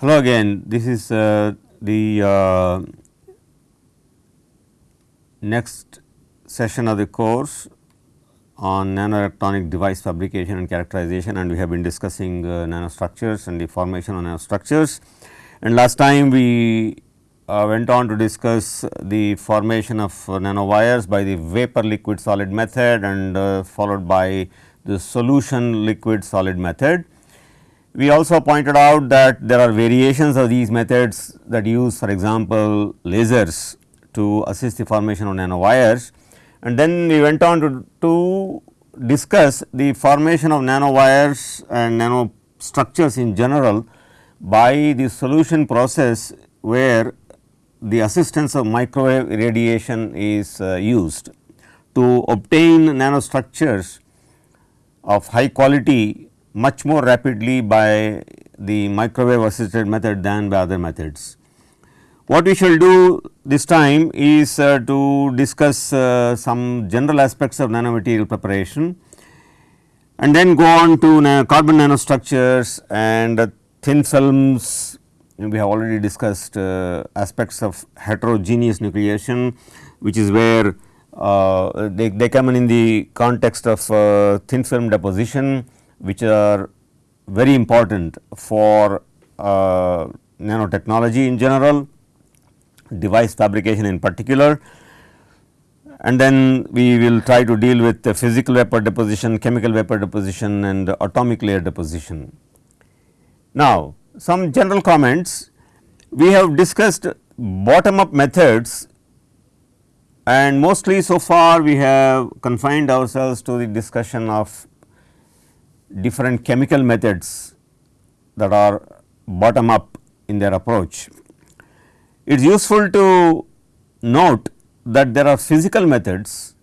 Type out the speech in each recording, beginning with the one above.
Hello again, this is uh, the uh, next session of the course on nanoelectronic device fabrication and characterization and we have been discussing uh, nanostructures and the formation of nanostructures. And last time we uh, went on to discuss the formation of nanowires by the vapor liquid solid method and uh, followed by the solution liquid solid method. We also pointed out that there are variations of these methods that use for example, lasers to assist the formation of nanowires. And then we went on to, to discuss the formation of nanowires and nanostructures in general by the solution process where the assistance of microwave radiation is uh, used to obtain nanostructures of high quality much more rapidly by the microwave assisted method than by other methods. What we shall do this time is uh, to discuss uh, some general aspects of nanomaterial preparation and then go on to na carbon nanostructures and uh, thin films we have already discussed uh, aspects of heterogeneous nucleation which is where uh, they, they come in, in the context of uh, thin film deposition which are very important for uh, nanotechnology in general device fabrication in particular and then we will try to deal with physical vapor deposition, chemical vapor deposition and atomic layer deposition. Now, some general comments we have discussed bottom up methods and mostly so far we have confined ourselves to the discussion of different chemical methods that are bottom up in their approach. It is useful to note that there are physical methods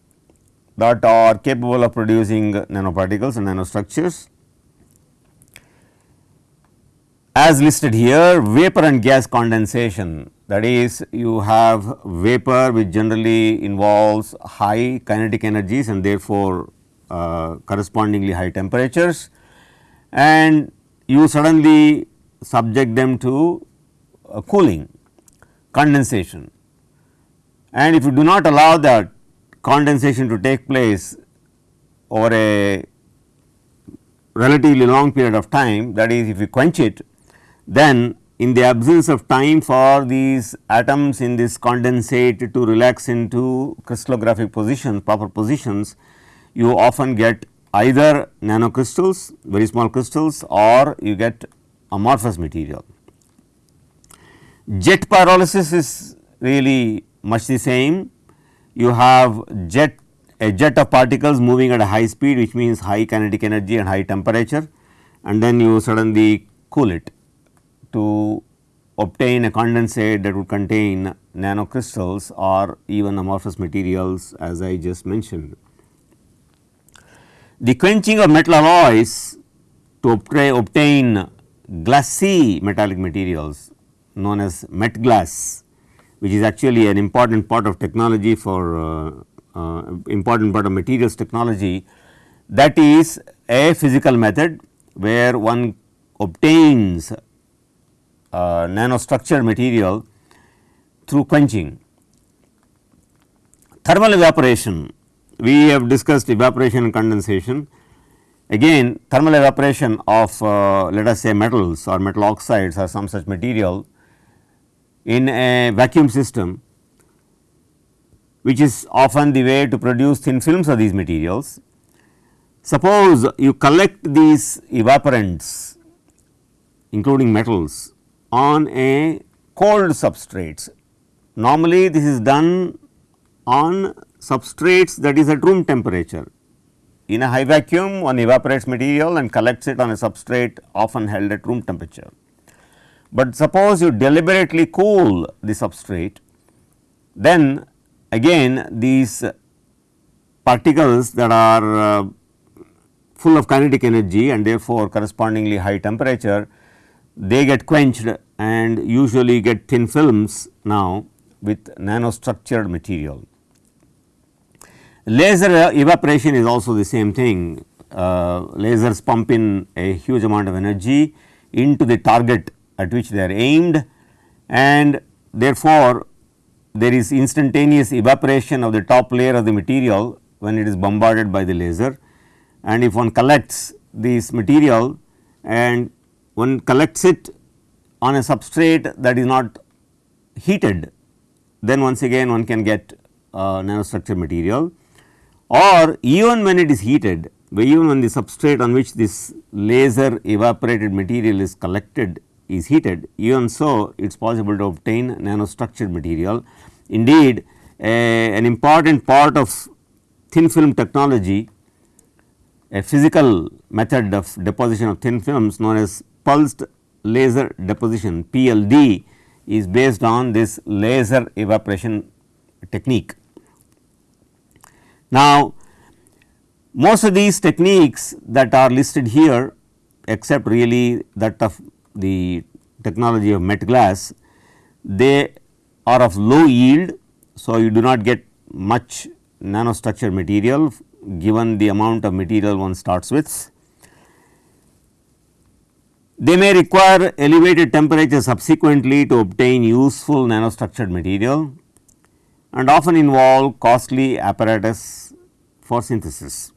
that are capable of producing nanoparticles and nanostructures. As listed here vapor and gas condensation that is you have vapor which generally involves high kinetic energies and therefore, uh, correspondingly high temperatures and you suddenly subject them to uh, cooling condensation. And if you do not allow that condensation to take place over a relatively long period of time that is if you quench it then in the absence of time for these atoms in this condensate to relax into crystallographic positions proper positions you often get either nanocrystals very small crystals or you get amorphous material. Jet pyrolysis is really much the same. You have jet a jet of particles moving at a high speed which means high kinetic energy and high temperature and then you suddenly cool it to obtain a condensate that would contain nanocrystals or even amorphous materials as I just mentioned. The quenching of metal alloys to obtain glassy metallic materials known as Metglas which is actually an important part of technology for uh, uh, important part of materials technology that is a physical method where one obtains uh, nanostructured material through quenching. Thermal evaporation, we have discussed evaporation and condensation. Again thermal evaporation of uh, let us say metals or metal oxides or some such material in a vacuum system which is often the way to produce thin films of these materials. Suppose you collect these evaporants including metals on a cold substrates. Normally this is done on substrates that is at room temperature. In a high vacuum one evaporates material and collects it on a substrate often held at room temperature. But suppose you deliberately cool the substrate, then again these particles that are uh, full of kinetic energy and therefore, correspondingly high temperature, they get quenched and usually get thin films now with nanostructured material. Laser evaporation is also the same thing, uh, lasers pump in a huge amount of energy into the target at which they are aimed and therefore, there is instantaneous evaporation of the top layer of the material when it is bombarded by the laser. And if one collects this material and one collects it on a substrate that is not heated then once again one can get uh, nanostructure material or even when it is heated even when the substrate on which this laser evaporated material is collected is heated even so it is possible to obtain nanostructured material. Indeed, a, an important part of thin film technology a physical method of deposition of thin films known as pulsed laser deposition PLD is based on this laser evaporation technique. Now, most of these techniques that are listed here except really that of the technology of Metglas, they are of low yield. So, you do not get much nanostructure material given the amount of material one starts with. They may require elevated temperature subsequently to obtain useful nanostructured material and often involve costly apparatus for synthesis.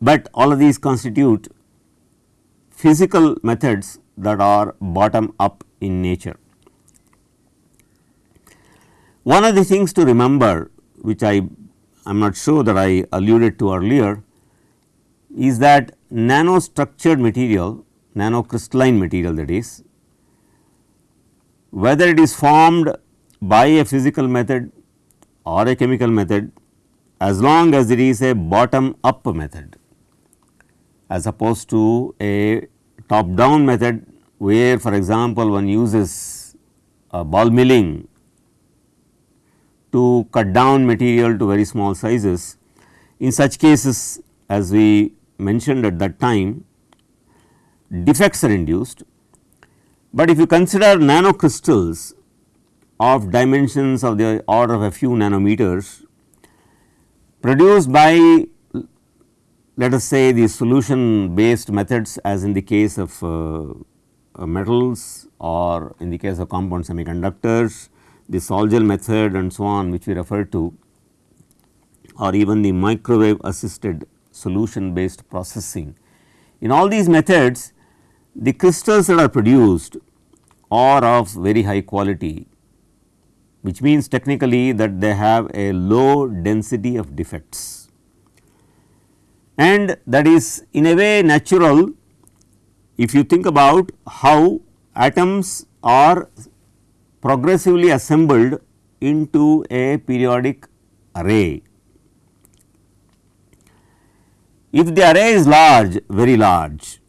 But all of these constitute physical methods that are bottom up in nature. One of the things to remember which I am not sure that I alluded to earlier is that nanostructured material, nanocrystalline material that is, whether it is formed by a physical method or a chemical method as long as it is a bottom up method as opposed to a top down method where for example, one uses ball milling to cut down material to very small sizes. In such cases as we mentioned at that time defects are induced, but if you consider nanocrystals of dimensions of the order of a few nanometers produced by let us say the solution based methods as in the case of uh, uh, metals or in the case of compound semiconductors, the Sol-Gel method and so on which we refer to or even the microwave assisted solution based processing. In all these methods the crystals that are produced are of very high quality which means technically that they have a low density of defects and that is in a way natural if you think about how atoms are progressively assembled into a periodic array. If the array is large, very large,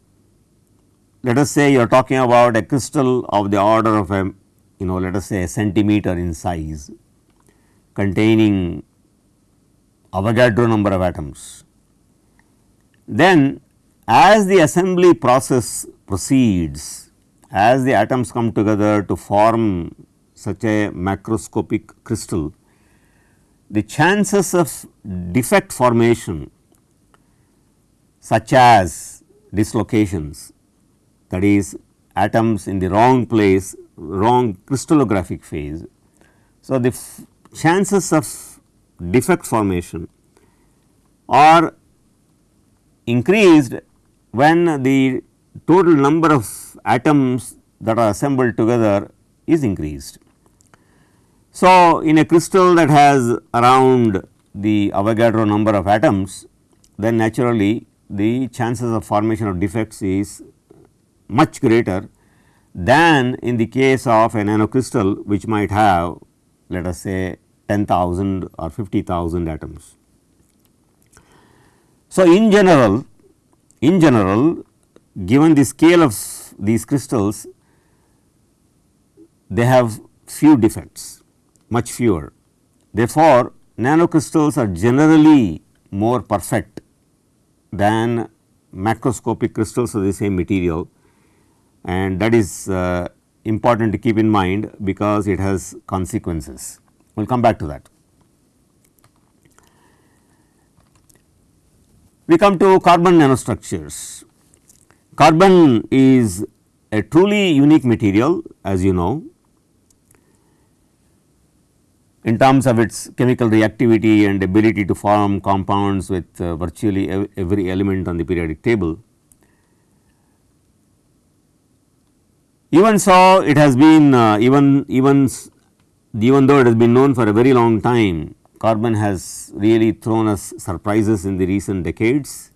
let us say you are talking about a crystal of the order of a you know let us say a centimeter in size containing Avogadro number of atoms, then as the assembly process proceeds, as the atoms come together to form such a macroscopic crystal, the chances of defect formation such as dislocations that is atoms in the wrong place, wrong crystallographic phase. So, the chances of defect formation are increased when the total number of atoms that are assembled together is increased. So, in a crystal that has around the Avogadro number of atoms, then naturally the chances of formation of defects is much greater than in the case of a nanocrystal which might have let us say 10,000 or 50,000 atoms. So, in general in general given the scale of these crystals they have few defects much fewer. Therefore, nanocrystals are generally more perfect than macroscopic crystals of the same material and that is uh, important to keep in mind because it has consequences. We will come back to that. We come to carbon nanostructures. Carbon is a truly unique material as you know in terms of its chemical reactivity and ability to form compounds with uh, virtually ev every element on the periodic table. Even so, it has been uh, even even even though it has been known for a very long time, carbon has really thrown us surprises in the recent decades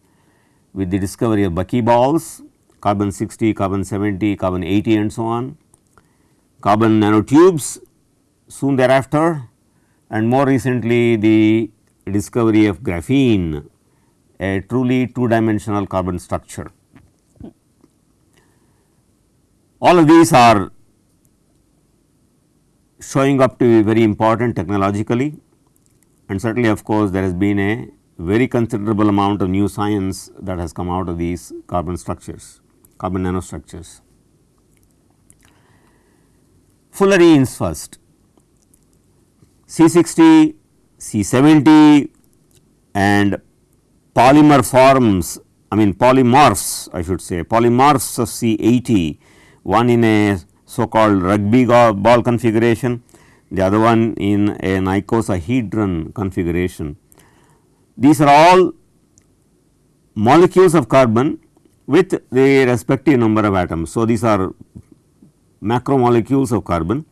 with the discovery of buckyballs, carbon 60, carbon 70, carbon 80 and so on, carbon nanotubes soon thereafter and more recently the discovery of graphene a truly two dimensional carbon structure. All of these are showing up to be very important technologically and certainly of course, there has been a very considerable amount of new science that has come out of these carbon structures, carbon nanostructures. Fullerenes first. C60, C70 and polymer forms I mean polymorphs I should say polymorphs of C80 one in a so called rugby ball configuration the other one in an icosahedron configuration. These are all molecules of carbon with the respective number of atoms. So, these are macromolecules of carbon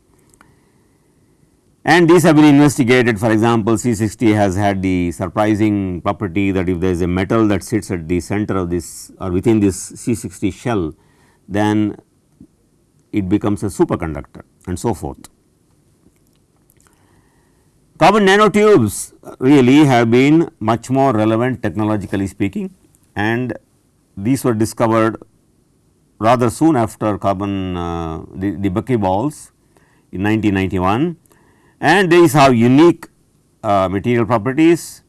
and these have been investigated for example, C60 has had the surprising property that if there is a metal that sits at the center of this or within this C60 shell then it becomes a superconductor and so forth. Carbon nanotubes really have been much more relevant technologically speaking and these were discovered rather soon after carbon uh, the, the buckyballs in 1991 and these have unique uh, material properties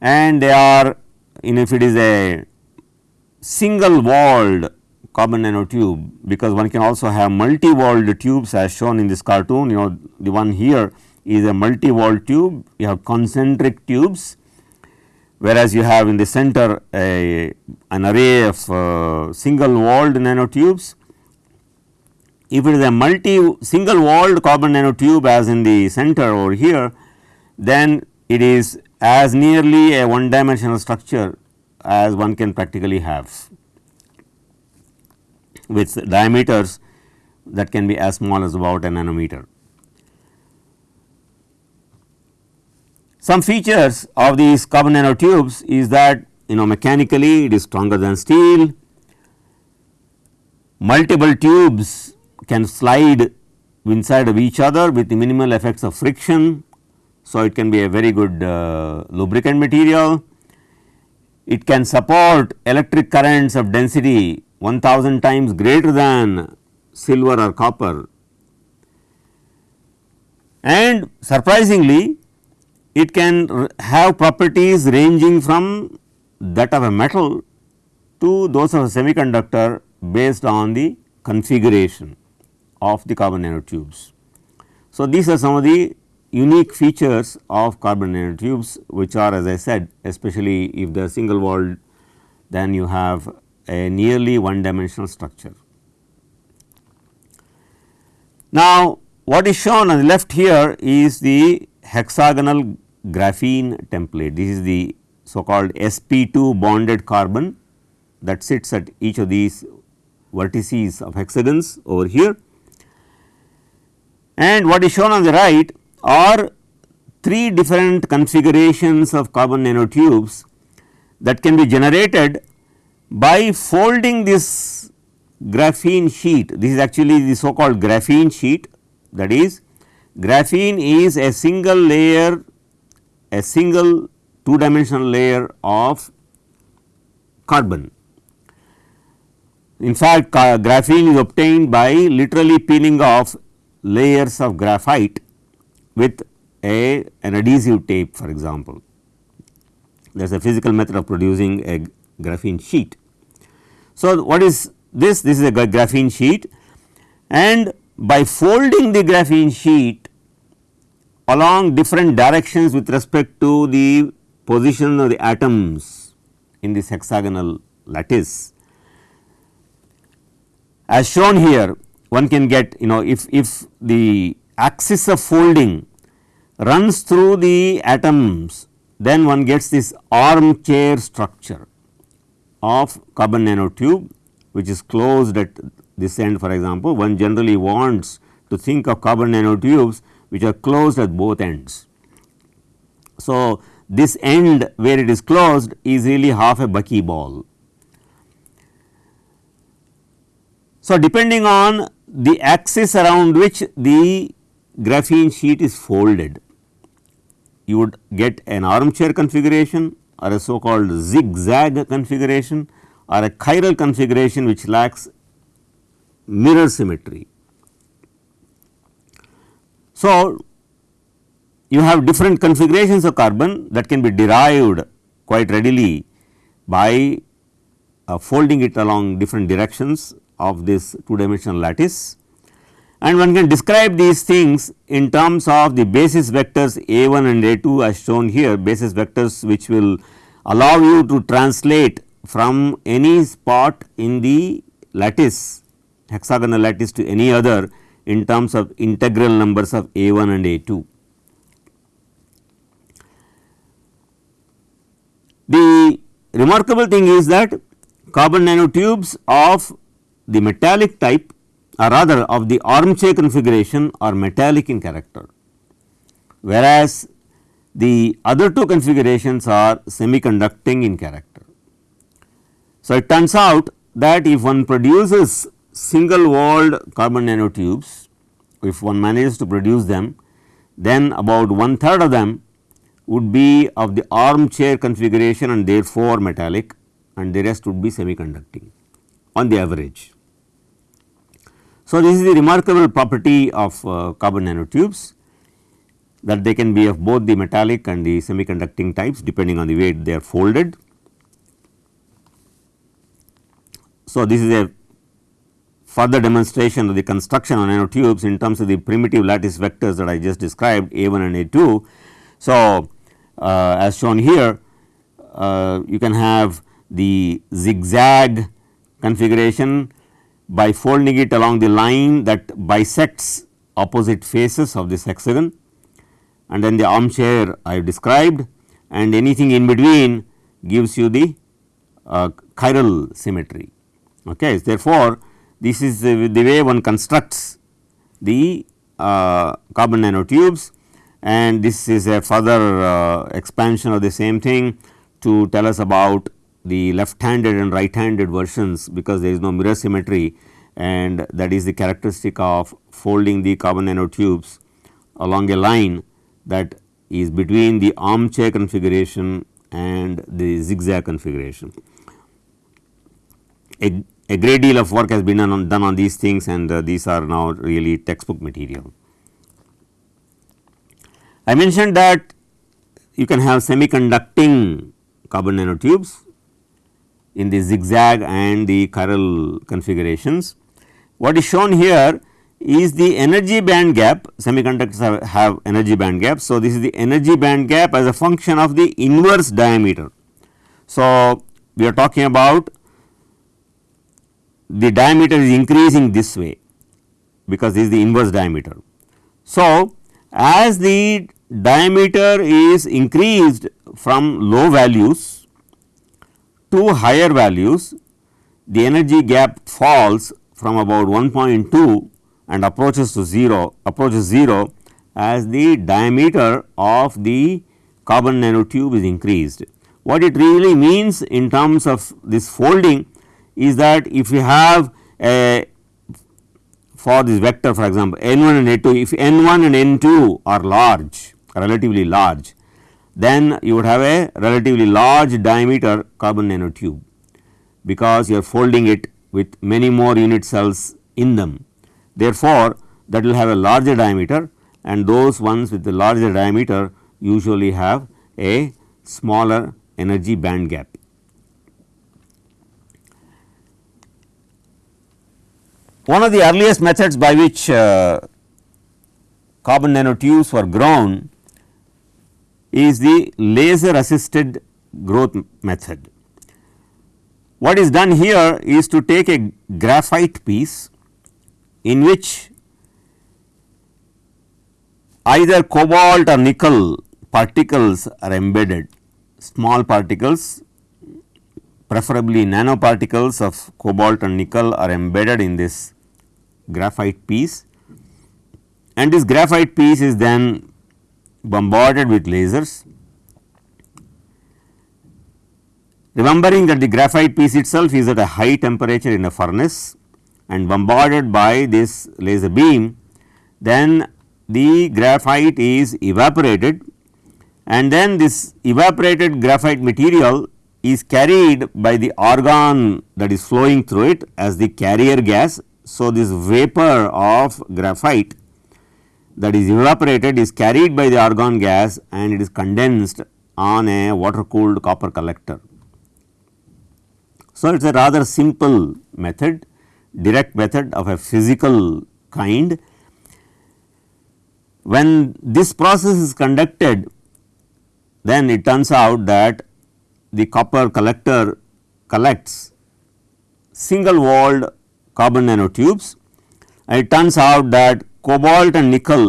and they are in if it is a single walled carbon nanotube because one can also have multi walled tubes as shown in this cartoon. You know the one here is a multi walled tube. You have concentric tubes whereas you have in the center a an array of uh, single walled nanotubes. If it is a multi single walled carbon nanotube as in the center over here, then it is as nearly a one dimensional structure as one can practically have with diameters that can be as small as about a nanometer. Some features of these carbon nanotubes is that you know mechanically it is stronger than steel, multiple tubes can slide inside of each other with minimal effects of friction. So, it can be a very good uh, lubricant material. It can support electric currents of density 1000 times greater than silver or copper. And surprisingly, it can have properties ranging from that of a metal to those of a semiconductor based on the configuration of the carbon nanotubes. So, these are some of the unique features of carbon nanotubes which are as I said especially if they are single walled then you have a nearly one dimensional structure. Now, what is shown on the left here is the hexagonal graphene template. This is the so called sp2 bonded carbon that sits at each of these vertices of hexagons over here and what is shown on the right are three different configurations of carbon nanotubes that can be generated by folding this graphene sheet. This is actually the so called graphene sheet that is graphene is a single layer a single two dimensional layer of carbon. In fact, graphene is obtained by literally peeling off layers of graphite with a an adhesive tape for example. There is a physical method of producing a graphene sheet. So, what is this? This is a graphene sheet and by folding the graphene sheet along different directions with respect to the position of the atoms in this hexagonal lattice as shown here one can get you know if, if the axis of folding runs through the atoms then one gets this armchair structure of carbon nanotube which is closed at this end for example one generally wants to think of carbon nanotubes which are closed at both ends. So, this end where it is closed is really half a buckyball. So, depending on the axis around which the graphene sheet is folded, you would get an armchair configuration or a so called zigzag configuration or a chiral configuration which lacks mirror symmetry. So, you have different configurations of carbon that can be derived quite readily by uh, folding it along different directions of this two dimensional lattice and one can describe these things in terms of the basis vectors a 1 and a 2 as shown here basis vectors which will allow you to translate from any spot in the lattice hexagonal lattice to any other in terms of integral numbers of a 1 and a 2. The remarkable thing is that carbon nanotubes of the metallic type or rather of the armchair configuration are metallic in character, whereas the other two configurations are semiconducting in character. So, it turns out that if one produces single walled carbon nanotubes, if one manages to produce them, then about one third of them would be of the armchair configuration and therefore metallic and the rest would be semiconducting on the average. So, this is the remarkable property of uh, carbon nanotubes that they can be of both the metallic and the semiconducting types depending on the way they are folded. So, this is a further demonstration of the construction of nanotubes in terms of the primitive lattice vectors that I just described A 1 and A 2. So, uh, as shown here uh, you can have the zigzag configuration by folding it along the line that bisects opposite faces of this hexagon and then the armchair I have described and anything in between gives you the uh, chiral symmetry. Okay. Therefore, this is the, the way one constructs the uh, carbon nanotubes and this is a further uh, expansion of the same thing to tell us about the left handed and right handed versions because there is no mirror symmetry and that is the characteristic of folding the carbon nanotubes along a line that is between the armchair configuration and the zigzag configuration. A, a great deal of work has been done on, done on these things and uh, these are now really textbook material. I mentioned that you can have semiconducting carbon nanotubes in the zigzag and the chiral configurations. What is shown here is the energy band gap semiconductors have, have, energy band gap. So, this is the energy band gap as a function of the inverse diameter. So, we are talking about the diameter is increasing this way because this is the inverse diameter. So, as the diameter is increased from low values to higher values, the energy gap falls from about 1.2 and approaches to 0 approaches 0 as the diameter of the carbon nanotube is increased. What it really means in terms of this folding is that if you have a for this vector for example, n 1 and n 2 if n 1 and n 2 are large relatively large then you would have a relatively large diameter carbon nanotube because you are folding it with many more unit cells in them. Therefore, that will have a larger diameter and those ones with the larger diameter usually have a smaller energy band gap. One of the earliest methods by which uh, carbon nanotubes were grown is the laser assisted growth method. What is done here is to take a graphite piece in which either cobalt or nickel particles are embedded, small particles preferably nanoparticles of cobalt and nickel are embedded in this graphite piece and this graphite piece is then bombarded with lasers. Remembering that the graphite piece itself is at a high temperature in a furnace and bombarded by this laser beam, then the graphite is evaporated and then this evaporated graphite material is carried by the argon that is flowing through it as the carrier gas. So, this vapor of graphite that is evaporated is carried by the argon gas and it is condensed on a water cooled copper collector. So, it is a rather simple method direct method of a physical kind. When this process is conducted then it turns out that the copper collector collects single walled carbon nanotubes and it turns out that cobalt and nickel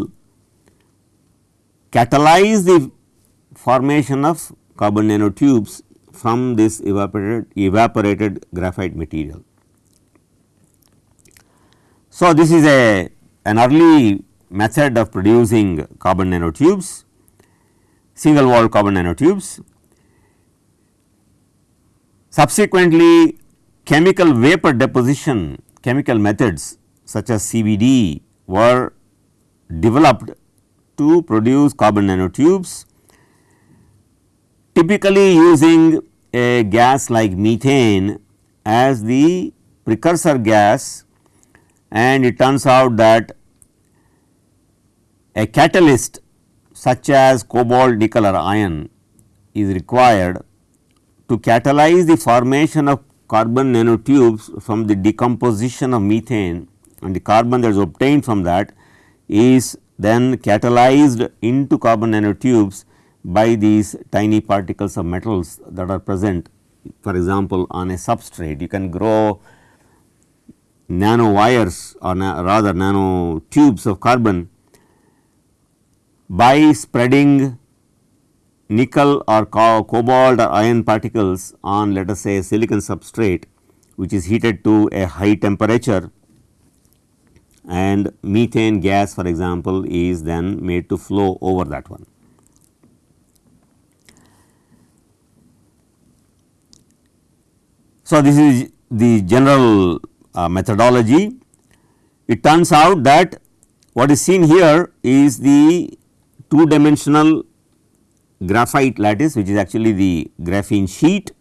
catalyze the formation of carbon nanotubes from this evaporated, evaporated graphite material. So, this is a an early method of producing carbon nanotubes, single wall carbon nanotubes. Subsequently, chemical vapor deposition chemical methods such as CVD were developed to produce carbon nanotubes typically using a gas like methane as the precursor gas and it turns out that a catalyst such as cobalt nickel or iron is required to catalyze the formation of carbon nanotubes from the decomposition of methane and the carbon that is obtained from that is then catalyzed into carbon nanotubes by these tiny particles of metals that are present. For example, on a substrate you can grow nano wires or na rather nano tubes of carbon by spreading nickel or co cobalt or iron particles on let us say a silicon substrate which is heated to a high temperature and methane gas for example is then made to flow over that one. So, this is the general uh, methodology. It turns out that what is seen here is the two dimensional graphite lattice which is actually the graphene sheet.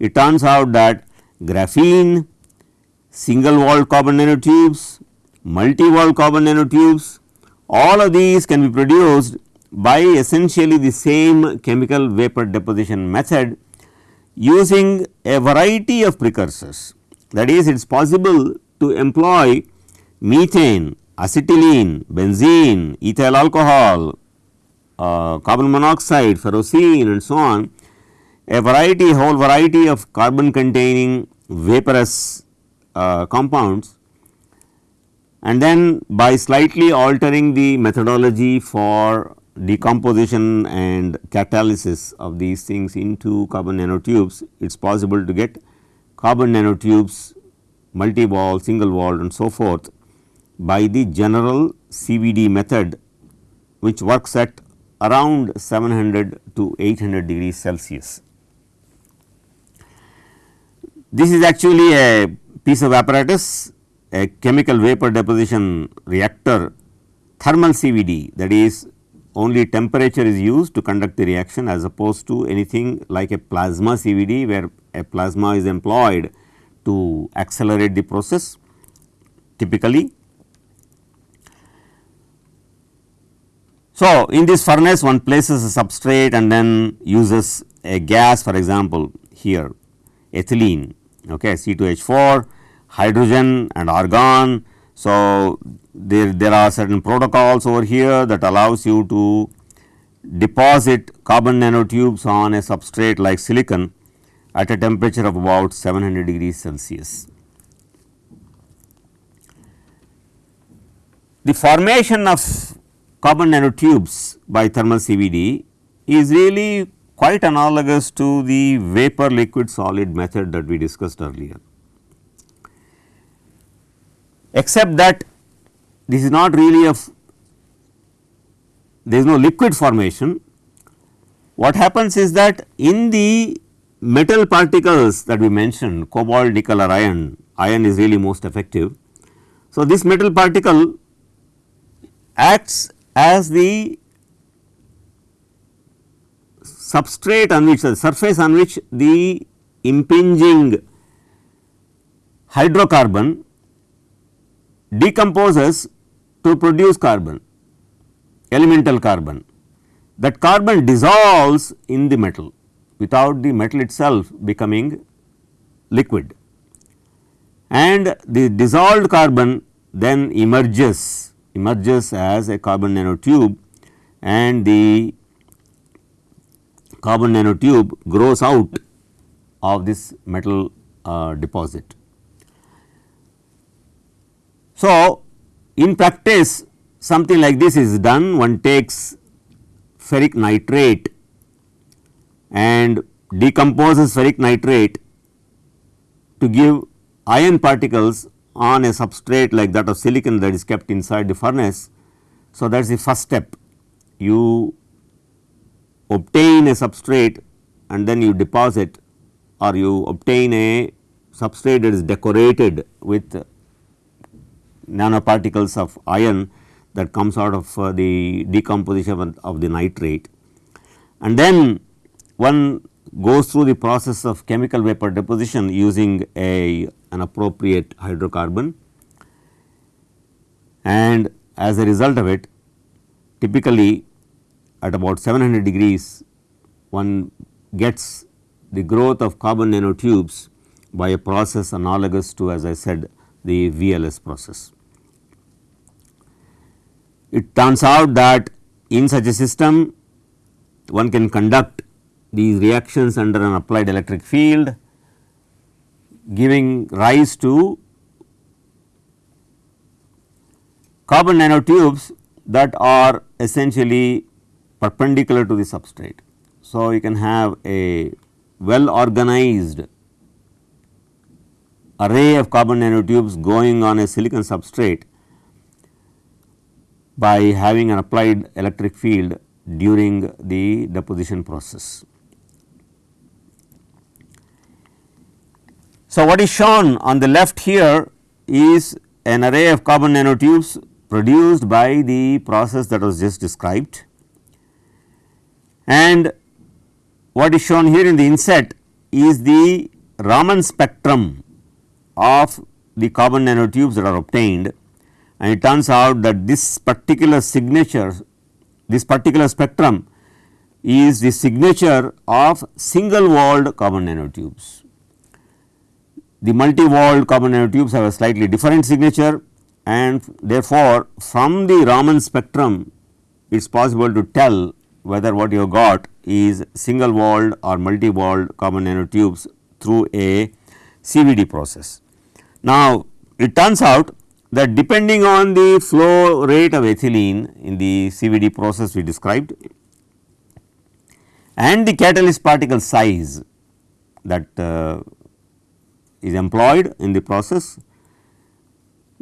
It turns out that graphene, single walled carbon nanotubes, multi-wall carbon nanotubes all of these can be produced by essentially the same chemical vapor deposition method using a variety of precursors. That is it is possible to employ methane, acetylene, benzene, ethyl alcohol, uh, carbon monoxide, ferrocene and so on a variety whole variety of carbon containing vaporous uh, compounds and then by slightly altering the methodology for decomposition and catalysis of these things into carbon nanotubes, it is possible to get carbon nanotubes multi-wall, single wall and so forth by the general CVD method which works at around 700 to 800 degrees Celsius. This is actually a piece of apparatus a chemical vapor deposition reactor thermal CVD that is only temperature is used to conduct the reaction as opposed to anything like a plasma CVD where a plasma is employed to accelerate the process typically. So, in this furnace one places a substrate and then uses a gas for example here ethylene okay C2H4 hydrogen and argon. So, there, there are certain protocols over here that allows you to deposit carbon nanotubes on a substrate like silicon at a temperature of about 700 degrees Celsius. The formation of carbon nanotubes by thermal CVD is really quite analogous to the vapor liquid solid method that we discussed earlier. Except that this is not really a there is no liquid formation. What happens is that in the metal particles that we mentioned cobalt, nickel or iron, iron is really most effective. So, this metal particle acts as the substrate on which the surface on which the impinging hydrocarbon decomposes to produce carbon elemental carbon. That carbon dissolves in the metal without the metal itself becoming liquid and the dissolved carbon then emerges emerges as a carbon nanotube and the carbon nanotube grows out of this metal uh, deposit. So, in practice something like this is done one takes ferric nitrate and decomposes ferric nitrate to give iron particles on a substrate like that of silicon that is kept inside the furnace. So, that is the first step you obtain a substrate and then you deposit or you obtain a substrate that is decorated with nanoparticles of iron that comes out of uh, the decomposition of the nitrate. And then one goes through the process of chemical vapor deposition using a an appropriate hydrocarbon and as a result of it typically at about 700 degrees one gets the growth of carbon nanotubes by a process analogous to as I said the VLS process. It turns out that in such a system one can conduct these reactions under an applied electric field giving rise to carbon nanotubes that are essentially perpendicular to the substrate. So, you can have a well organized array of carbon nanotubes going on a silicon substrate by having an applied electric field during the deposition process. So, what is shown on the left here is an array of carbon nanotubes produced by the process that was just described and what is shown here in the inset is the Raman spectrum of the carbon nanotubes that are obtained and it turns out that this particular signature this particular spectrum is the signature of single walled carbon nanotubes the multi-walled carbon nanotubes have a slightly different signature and therefore, from the Raman spectrum it is possible to tell whether what you have got is single walled or multi-walled carbon nanotubes through a CVD process. Now, it turns out that depending on the flow rate of ethylene in the CVD process we described and the catalyst particle size that uh, is employed in the process.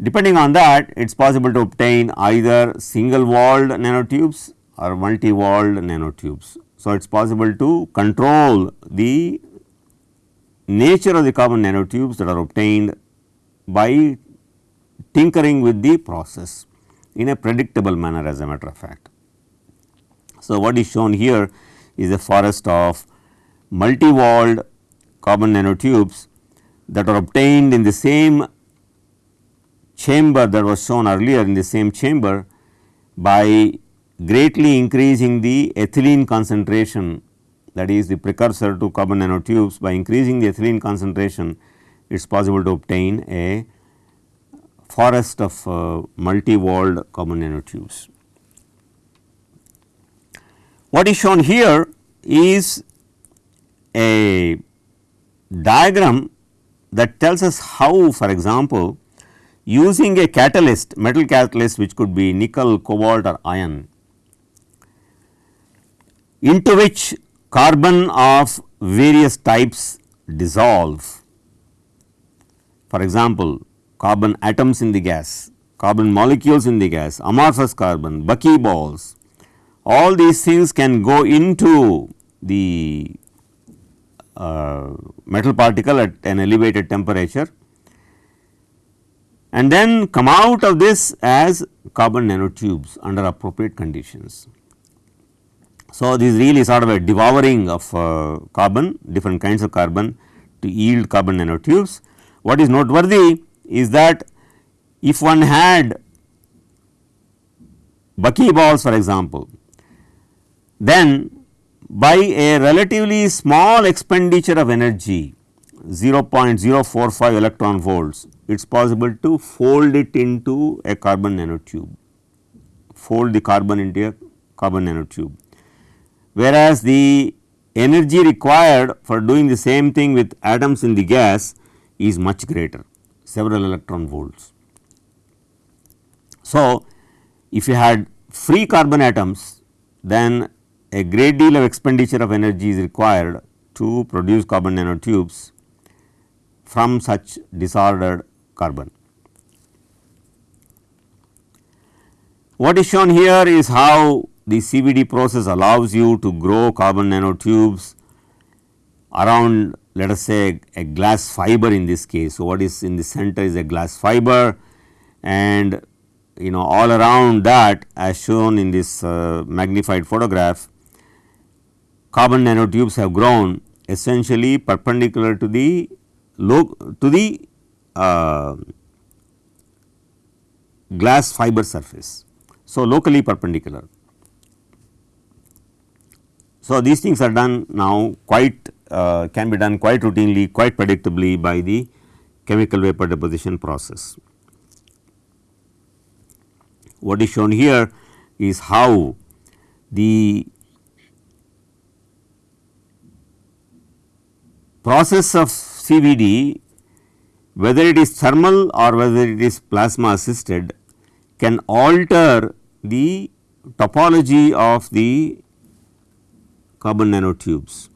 Depending on that it is possible to obtain either single walled nanotubes or multi walled nanotubes. So, it is possible to control the nature of the carbon nanotubes that are obtained by tinkering with the process in a predictable manner as a matter of fact. So, what is shown here is a forest of multi walled carbon nanotubes that are obtained in the same chamber that was shown earlier in the same chamber by greatly increasing the ethylene concentration that is the precursor to carbon nanotubes by increasing the ethylene concentration it is possible to obtain a forest of uh, multi-walled carbon nanotubes. What is shown here is a diagram that tells us how for example, using a catalyst metal catalyst which could be nickel, cobalt or iron into which carbon of various types dissolve. For example, carbon atoms in the gas, carbon molecules in the gas, amorphous carbon, buckyballs, all these things can go into the uh, metal particle at an elevated temperature and then come out of this as carbon nanotubes under appropriate conditions. So, this is really sort of a devouring of uh, carbon different kinds of carbon to yield carbon nanotubes. What is noteworthy is that if one had buckyballs for example, then by a relatively small expenditure of energy 0.045 electron volts, it is possible to fold it into a carbon nanotube, fold the carbon into a carbon nanotube. Whereas, the energy required for doing the same thing with atoms in the gas is much greater several electron volts. So, if you had free carbon atoms then a great deal of expenditure of energy is required to produce carbon nanotubes from such disordered carbon. What is shown here is how the CVD process allows you to grow carbon nanotubes around let us say a glass fiber in this case. So, what is in the center is a glass fiber and you know all around that as shown in this uh, magnified photograph carbon nanotubes have grown essentially perpendicular to the to the uh, glass fiber surface. So, locally perpendicular. So, these things are done now quite uh, can be done quite routinely quite predictably by the chemical vapor deposition process. What is shown here is how the process of CVD whether it is thermal or whether it is plasma assisted can alter the topology of the carbon nanotubes.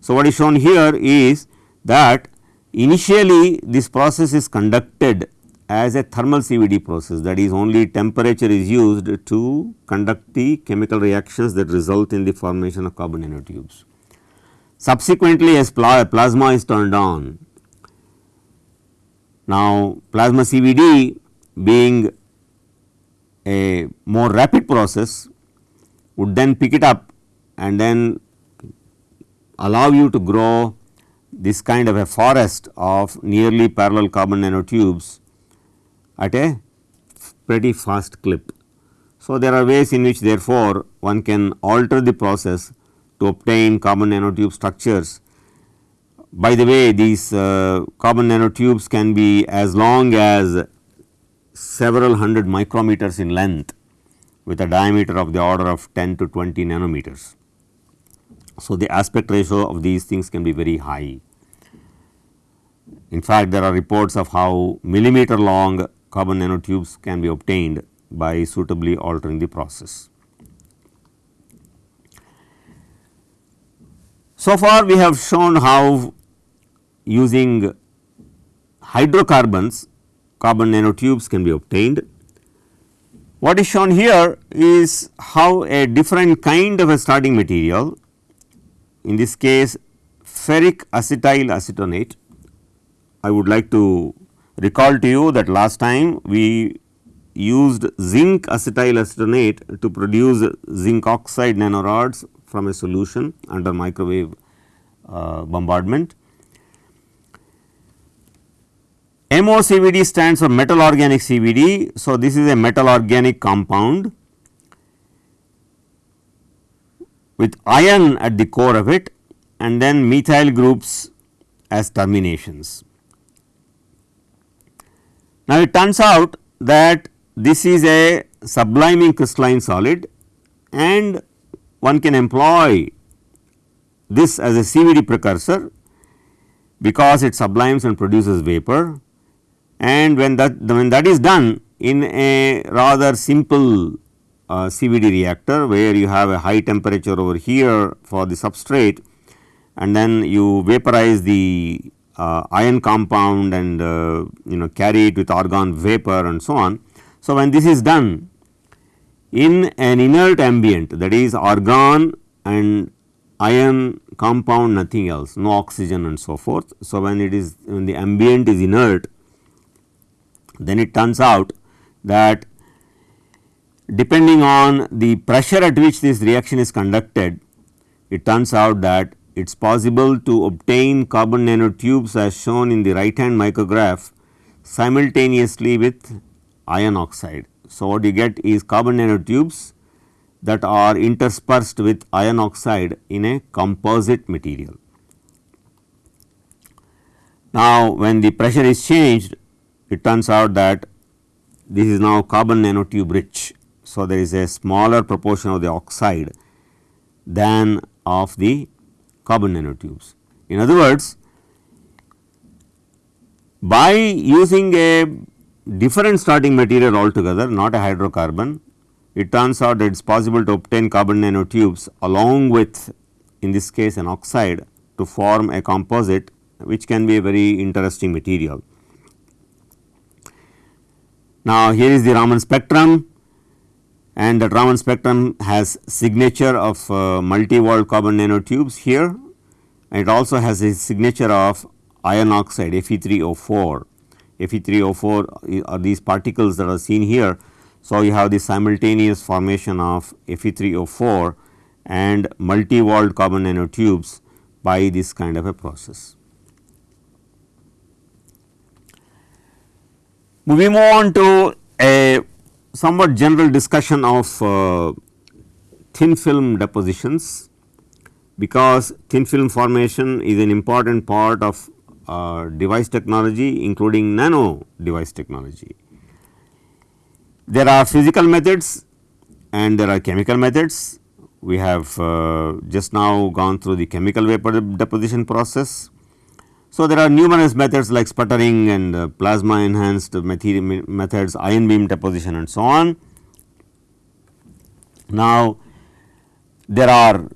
So, what is shown here is that initially this process is conducted as a thermal CVD process that is only temperature is used to conduct the chemical reactions that result in the formation of carbon nanotubes. Subsequently, as plasma is turned on, now plasma CVD being a more rapid process would then pick it up and then allow you to grow this kind of a forest of nearly parallel carbon nanotubes at a pretty fast clip. So, there are ways in which therefore, one can alter the process to obtain carbon nanotube structures. By the way, these uh, carbon nanotubes can be as long as several hundred micrometers in length with a diameter of the order of 10 to 20 nanometers. So, the aspect ratio of these things can be very high. In fact, there are reports of how millimeter long carbon nanotubes can be obtained by suitably altering the process. So far we have shown how using hydrocarbons carbon nanotubes can be obtained. What is shown here is how a different kind of a starting material in this case ferric acetyl acetonate. I would like to recall to you that last time we used zinc acetyl acetonate to produce zinc oxide nanorods from a solution under microwave uh, bombardment. MOCVD stands for metal organic CVD. So, this is a metal organic compound with iron at the core of it and then methyl groups as terminations. Now, it turns out that this is a subliming crystalline solid and one can employ this as a CVD precursor because it sublimes and produces vapor and when that when that is done in a rather simple uh, CVD reactor where you have a high temperature over here for the substrate and then you vaporize the uh, iron compound and uh, you know carry it with argon vapor and so on. So, when this is done in an inert ambient that is argon and iron compound nothing else no oxygen and so forth. So, when it is when the ambient is inert then it turns out that depending on the pressure at which this reaction is conducted it turns out that it is possible to obtain carbon nanotubes as shown in the right hand micrograph simultaneously with iron oxide. So, what you get is carbon nanotubes that are interspersed with iron oxide in a composite material. Now, when the pressure is changed it turns out that this is now carbon nanotube rich. So, there is a smaller proportion of the oxide than of the carbon nanotubes. In other words, by using a different starting material altogether not a hydrocarbon, it turns out that it is possible to obtain carbon nanotubes along with in this case an oxide to form a composite which can be a very interesting material. Now, here is the Raman spectrum and the Raman spectrum has signature of uh, multi-walled carbon nanotubes here and it also has a signature of iron oxide Fe3O4 Fe3O4 are these particles that are seen here. So, you have the simultaneous formation of Fe3O4 and multi-walled carbon nanotubes by this kind of a process. We move on to a somewhat general discussion of uh, thin film depositions because thin film formation is an important part of uh, device technology including nano device technology. There are physical methods and there are chemical methods. We have uh, just now gone through the chemical vapor deposition process. So, there are numerous methods like sputtering and uh, plasma enhanced methods, ion beam deposition and so on. Now, there are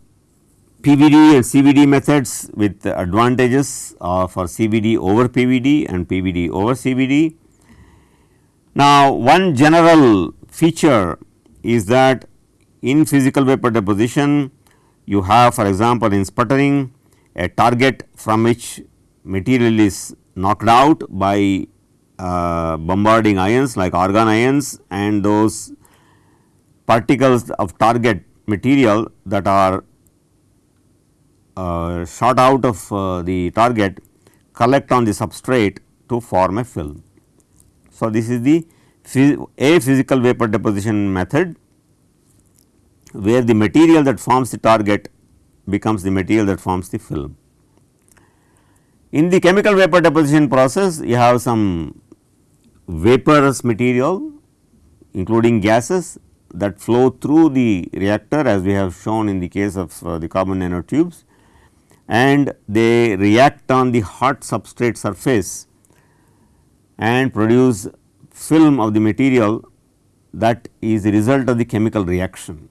PVD and CVD methods with advantages uh, for CVD over PVD and PVD over CVD. Now, one general feature is that in physical vapor deposition you have for example, in sputtering a target from which material is knocked out by uh, bombarding ions like argon ions and those particles of target material that are uh, shot out of uh, the target collect on the substrate to form a film. So, this is the a physical vapor deposition method where the material that forms the target becomes the material that forms the film. In the chemical vapor deposition process you have some vaporous material including gases that flow through the reactor as we have shown in the case of uh, the carbon nanotubes and they react on the hot substrate surface and produce film of the material that is the result of the chemical reaction.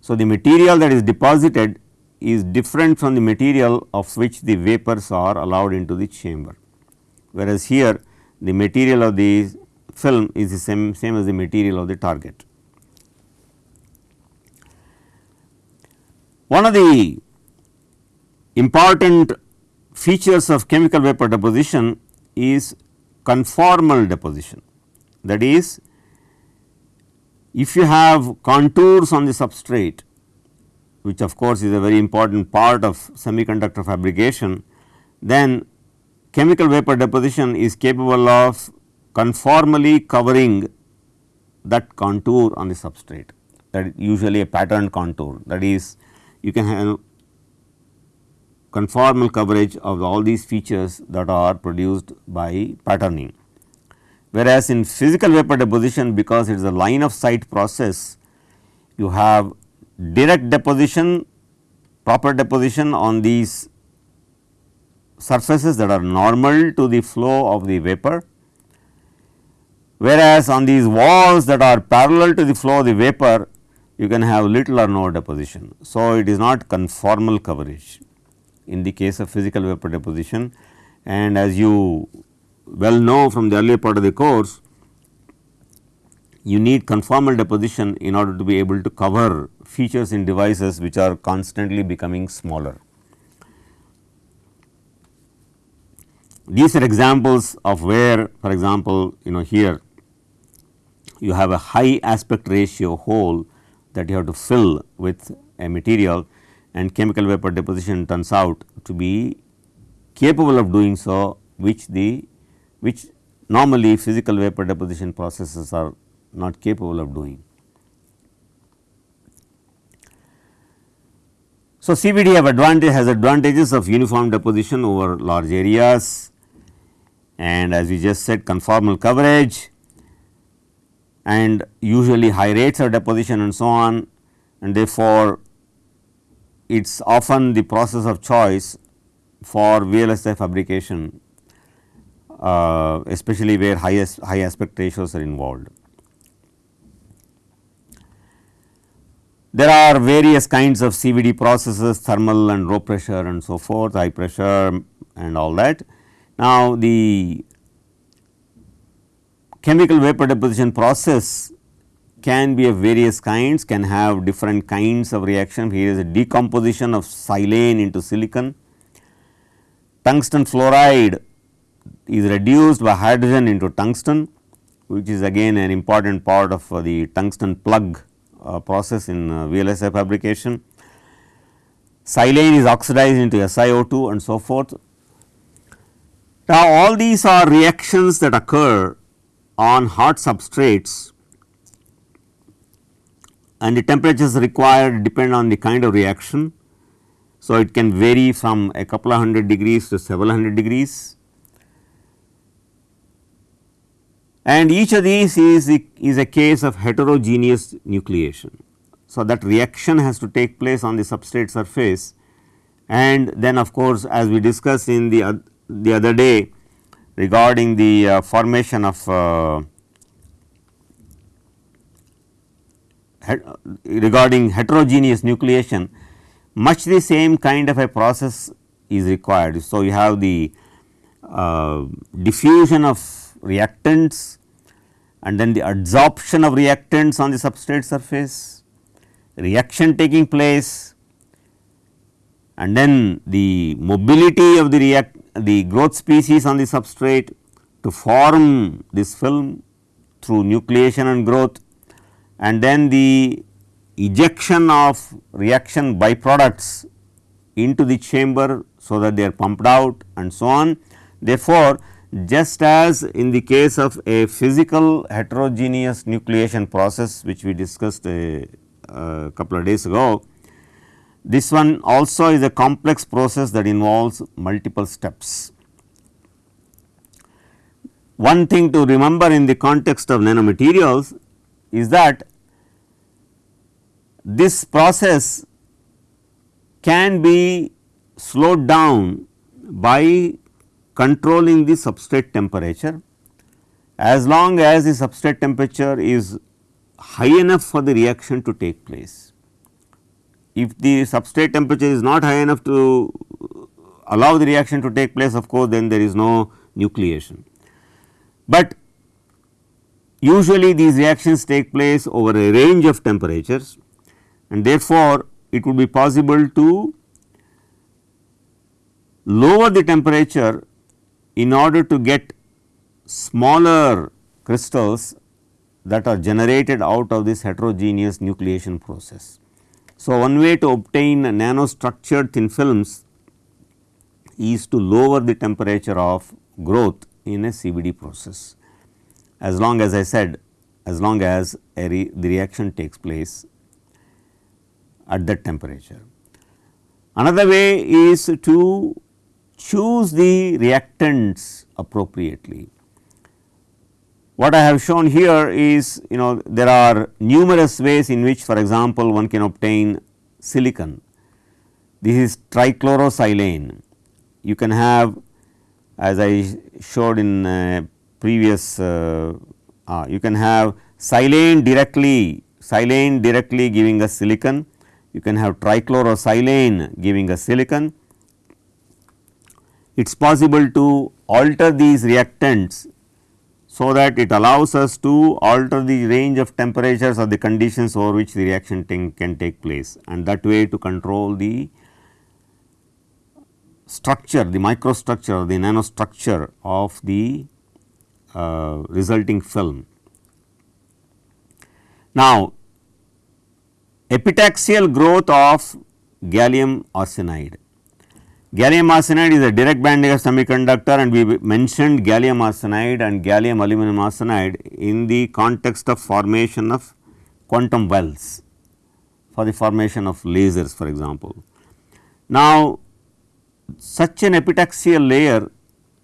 So, the material that is deposited is different from the material of which the vapors are allowed into the chamber, whereas here the material of the film is the same, same as the material of the target. One of the important features of chemical vapor deposition is conformal deposition. That is, if you have contours on the substrate, which of course is a very important part of semiconductor fabrication, then chemical vapor deposition is capable of conformally covering that contour on the substrate that is usually a patterned contour that is you can have conformal coverage of all these features that are produced by patterning. Whereas, in physical vapor deposition because it is a line of sight process, you have direct deposition, proper deposition on these surfaces that are normal to the flow of the vapor, whereas on these walls that are parallel to the flow of the vapor you can have little or no deposition. So, it is not conformal coverage in the case of physical vapor deposition and as you well know from the earlier part of the course you need conformal deposition in order to be able to cover features in devices which are constantly becoming smaller. These are examples of where for example, you know here you have a high aspect ratio hole that you have to fill with a material and chemical vapor deposition turns out to be capable of doing so which the which normally physical vapor deposition processes are not capable of doing. So, CVD have advantage has advantages of uniform deposition over large areas. And as we just said conformal coverage. And usually high rates of deposition and so on. And therefore, it is often the process of choice for VLSI fabrication uh, especially where high, high aspect ratios are involved. There are various kinds of CVD processes thermal and low pressure and so forth high pressure and all that. Now, the chemical vapor deposition process can be of various kinds can have different kinds of reaction here is a decomposition of silane into silicon. Tungsten fluoride is reduced by hydrogen into tungsten which is again an important part of uh, the tungsten plug process in uh, VLSI fabrication. Silane is oxidized into SiO2 and so forth. Now, all these are reactions that occur on hot substrates and the temperatures required depend on the kind of reaction. So, it can vary from a couple of hundred degrees to several hundred degrees and each of these is, is a case of heterogeneous nucleation. So, that reaction has to take place on the substrate surface and then of course, as we discussed in the, uh, the other day regarding the uh, formation of uh, regarding heterogeneous nucleation much the same kind of a process is required. So, you have the uh, diffusion of reactants and then the adsorption of reactants on the substrate surface, reaction taking place and then the mobility of the react the growth species on the substrate to form this film through nucleation and growth and then the ejection of reaction byproducts into the chamber so that they are pumped out and so on. Therefore, just as in the case of a physical heterogeneous nucleation process which we discussed a, a, couple of days ago. This one also is a complex process that involves multiple steps. One thing to remember in the context of nanomaterials is that this process can be slowed down by controlling the substrate temperature as long as the substrate temperature is high enough for the reaction to take place. If the substrate temperature is not high enough to allow the reaction to take place of course, then there is no nucleation. But usually these reactions take place over a range of temperatures and therefore, it would be possible to lower the temperature in order to get smaller crystals that are generated out of this heterogeneous nucleation process. So, one way to obtain nanostructured thin films is to lower the temperature of growth in a CVD process as long as I said as long as re the reaction takes place at that temperature. Another way is to choose the reactants appropriately. What I have shown here is you know there are numerous ways in which for example, one can obtain silicon. This is trichlorosilane you can have as I showed in uh, previous uh, uh, you can have silane directly silane directly giving us silicon, you can have trichlorosilane giving us silicon. It is possible to alter these reactants so that it allows us to alter the range of temperatures or the conditions over which the reaction can take place and that way to control the structure the microstructure the nanostructure of the uh, resulting film. Now, epitaxial growth of gallium arsenide. Gallium arsenide is a direct band gap semiconductor and we mentioned gallium arsenide and gallium aluminum arsenide in the context of formation of quantum wells for the formation of lasers for example. Now, such an epitaxial layer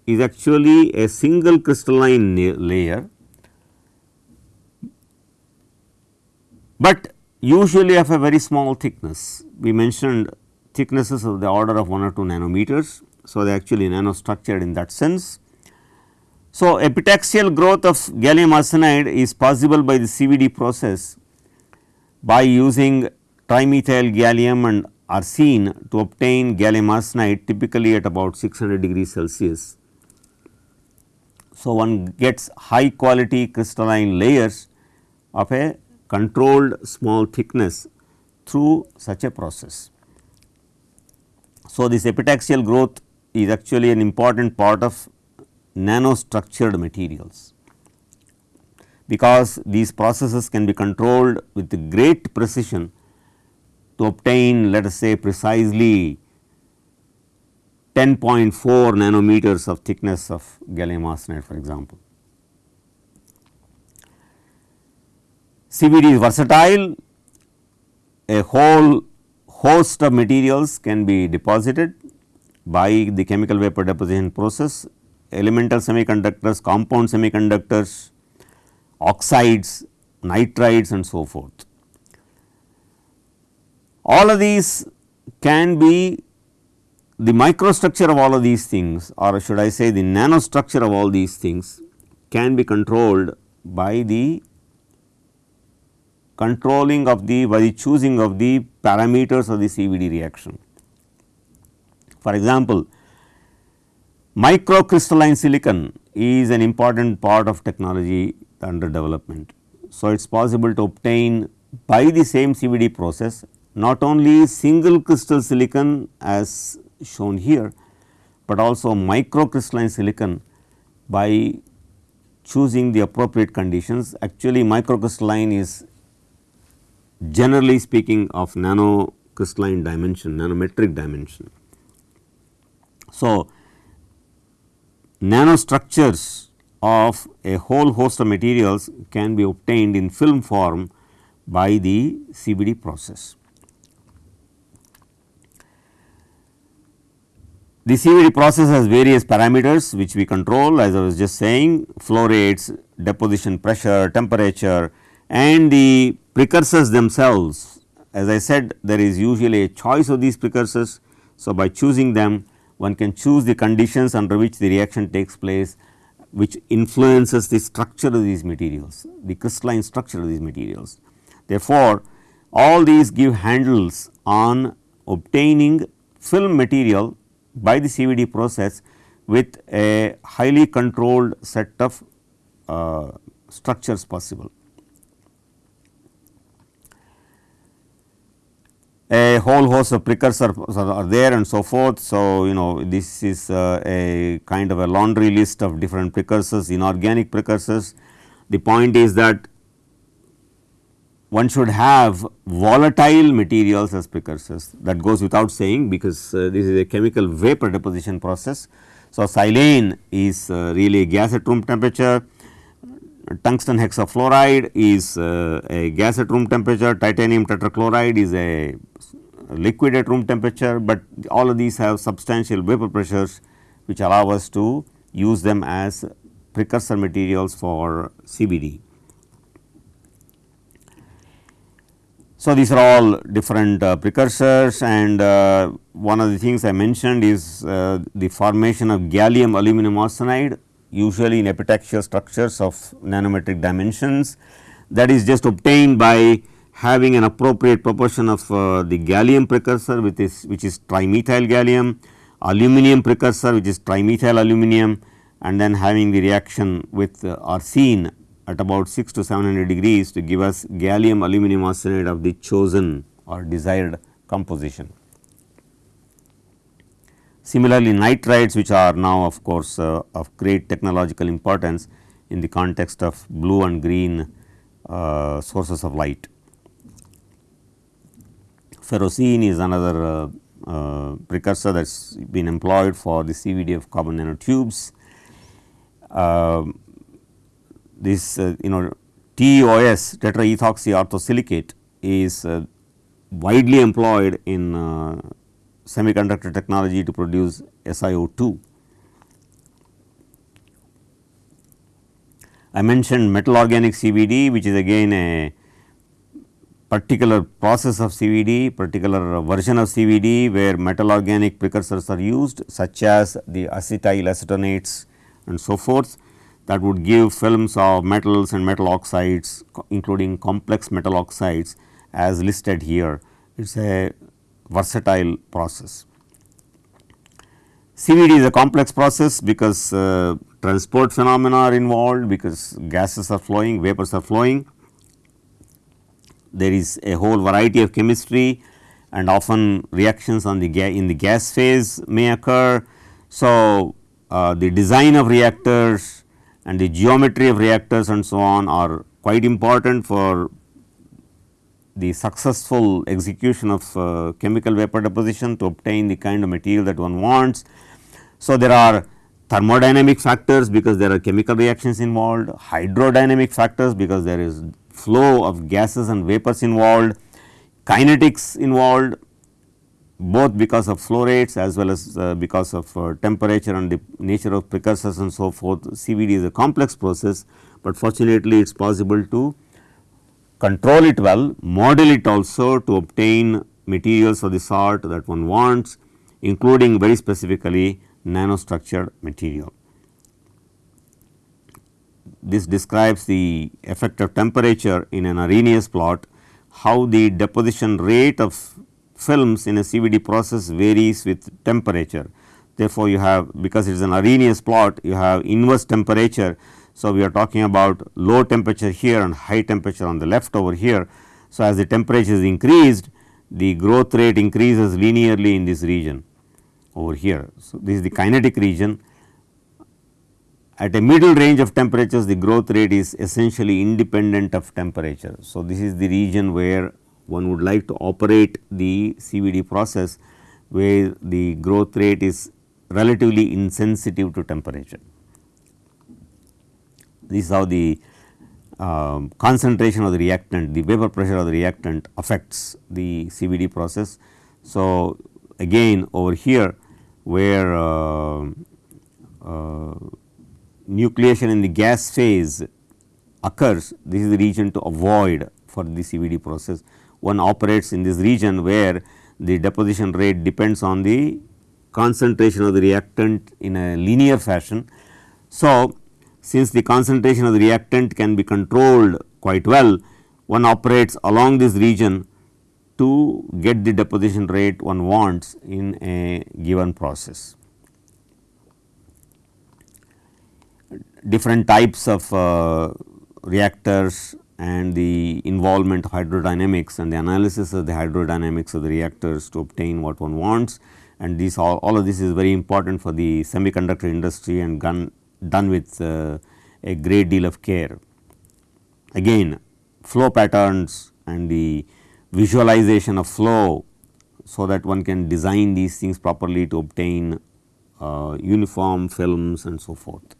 is actually a single crystalline layer, but usually of a very small thickness. We mentioned thicknesses of the order of 1 or 2 nanometers. So, they are actually nanostructured in that sense. So, epitaxial growth of gallium arsenide is possible by the CVD process by using trimethyl gallium and arsine to obtain gallium arsenide typically at about 600 degrees Celsius. So, one gets high quality crystalline layers of a controlled small thickness through such a process. So, this epitaxial growth is actually an important part of nanostructured materials because these processes can be controlled with great precision to obtain let us say precisely 10.4 nanometers of thickness of gallium arsenide for example. CVD is versatile, a whole host of materials can be deposited by the chemical vapor deposition process, elemental semiconductors, compound semiconductors, oxides, nitrides and so forth. All of these can be the microstructure of all of these things or should I say the nanostructure of all these things can be controlled by the controlling of the by the choosing of the parameters of the CVD reaction. For example, microcrystalline silicon is an important part of technology under development. So, it is possible to obtain by the same CVD process not only single crystal silicon as shown here, but also microcrystalline silicon by choosing the appropriate conditions. Actually microcrystalline is generally speaking of nano crystalline dimension, nanometric dimension. So, nanostructures of a whole host of materials can be obtained in film form by the CVD process. The CVD process has various parameters which we control as I was just saying flow rates, deposition pressure, temperature and the precursors themselves. As I said there is usually a choice of these precursors. So, by choosing them one can choose the conditions under which the reaction takes place which influences the structure of these materials, the crystalline structure of these materials. Therefore, all these give handles on obtaining film material by the CVD process with a highly controlled set of uh, structures possible. A whole host of precursors are there and so forth. So, you know this is uh, a kind of a laundry list of different precursors inorganic precursors. The point is that one should have volatile materials as precursors that goes without saying because uh, this is a chemical vapor deposition process. So, silane is uh, really gas at room temperature, tungsten hexafluoride is uh, a gas at room temperature, titanium tetrachloride is a liquid at room temperature, but all of these have substantial vapor pressures which allow us to use them as precursor materials for CVD. So, these are all different uh, precursors. And uh, one of the things I mentioned is uh, the formation of gallium aluminum arsenide usually in epitaxial structures of nanometric dimensions that is just obtained by having an appropriate proportion of uh, the gallium precursor which is which is trimethyl gallium, aluminum precursor which is trimethyl aluminum and then having the reaction with uh, arsine at about 6 to 700 degrees to give us gallium aluminum arsenide of the chosen or desired composition. Similarly, nitrides which are now of course, uh, of great technological importance in the context of blue and green uh, sources of light. Ferrocene is another uh, uh precursor that has been employed for the CVD of carbon nanotubes. Um, this uh, you know TEOS tetraethoxy orthosilicate is uh, widely employed in semiconductor technology to produce SiO2. I mentioned metal organic CVD which is again a particular process of CVD, particular version of CVD where metal organic precursors are used such as the acetyl acetonates and so forth that would give films of metals and metal oxides including complex metal oxides as listed here. It is a versatile process. CVD is a complex process because uh, transport phenomena are involved because gases are flowing, vapors are flowing. There is a whole variety of chemistry and often reactions on the in the gas phase may occur. So, uh, the design of reactors and the geometry of reactors and so on are quite important for the successful execution of uh, chemical vapor deposition to obtain the kind of material that one wants. So, there are thermodynamic factors because there are chemical reactions involved, hydrodynamic factors because there is flow of gases and vapors involved, kinetics involved both because of flow rates as well as uh, because of uh, temperature and the nature of precursors and so forth. CVD is a complex process, but fortunately it is possible to control it well, model it also to obtain materials of the sort that one wants including very specifically nanostructured material. This describes the effect of temperature in an Arrhenius plot, how the deposition rate of films in a CVD process varies with temperature. Therefore, you have because it is an Arrhenius plot you have inverse temperature. So, we are talking about low temperature here and high temperature on the left over here. So, as the temperature is increased the growth rate increases linearly in this region over here. So, this is the kinetic region at a middle range of temperatures the growth rate is essentially independent of temperature. So, this is the region where one would like to operate the CVD process where the growth rate is relatively insensitive to temperature. This is how the um, concentration of the reactant, the vapor pressure of the reactant affects the CVD process. So, again over here where uh, uh, nucleation in the gas phase occurs, this is the region to avoid for the CVD process one operates in this region where the deposition rate depends on the concentration of the reactant in a linear fashion. So, since the concentration of the reactant can be controlled quite well, one operates along this region to get the deposition rate one wants in a given process. Different types of uh, reactors and the involvement of hydrodynamics and the analysis of the hydrodynamics of the reactors to obtain what one wants and these all, all of this is very important for the semiconductor industry and done, done with uh, a great deal of care. Again flow patterns and the visualization of flow so that one can design these things properly to obtain uh, uniform films and so forth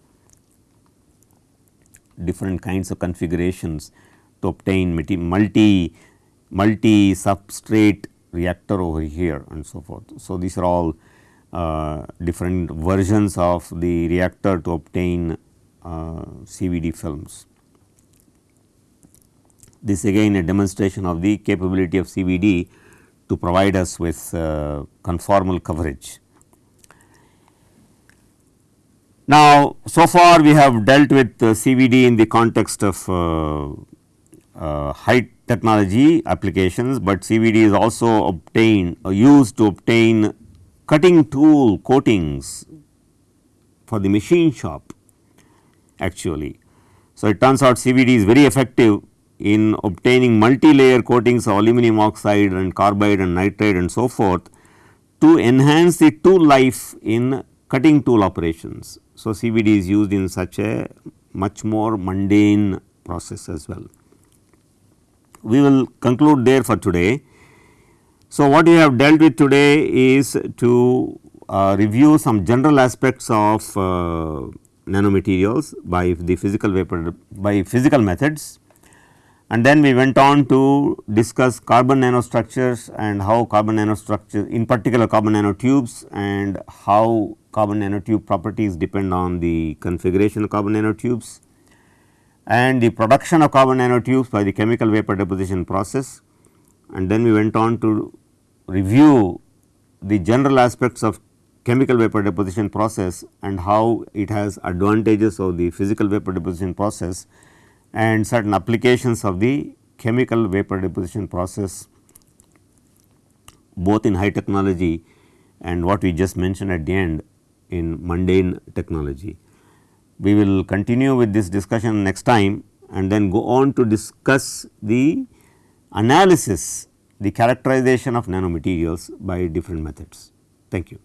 different kinds of configurations to obtain multi multi substrate reactor over here and so forth. So, these are all different versions of the reactor to obtain uh, CVD films. This again a demonstration of the capability of CVD to provide us with uh, conformal coverage. Now, so far we have dealt with uh, CVD in the context of uh, uh, high technology applications, but CVD is also obtained or used to obtain cutting tool coatings for the machine shop actually. So, it turns out CVD is very effective in obtaining multi-layer coatings of aluminum oxide and carbide and nitride and so forth to enhance the tool life in cutting tool operations. So, CVD is used in such a much more mundane process as well. We will conclude there for today. So, what we have dealt with today is to uh, review some general aspects of uh, nanomaterials by the physical vapor by physical methods. And then we went on to discuss carbon nanostructures and how carbon nanostructures in particular carbon nanotubes and how carbon nanotube properties depend on the configuration of carbon nanotubes and the production of carbon nanotubes by the chemical vapor deposition process. And then we went on to review the general aspects of chemical vapor deposition process and how it has advantages of the physical vapor deposition process and certain applications of the chemical vapor deposition process both in high technology and what we just mentioned at the end in mundane technology. We will continue with this discussion next time and then go on to discuss the analysis, the characterization of nanomaterials by different methods. Thank you.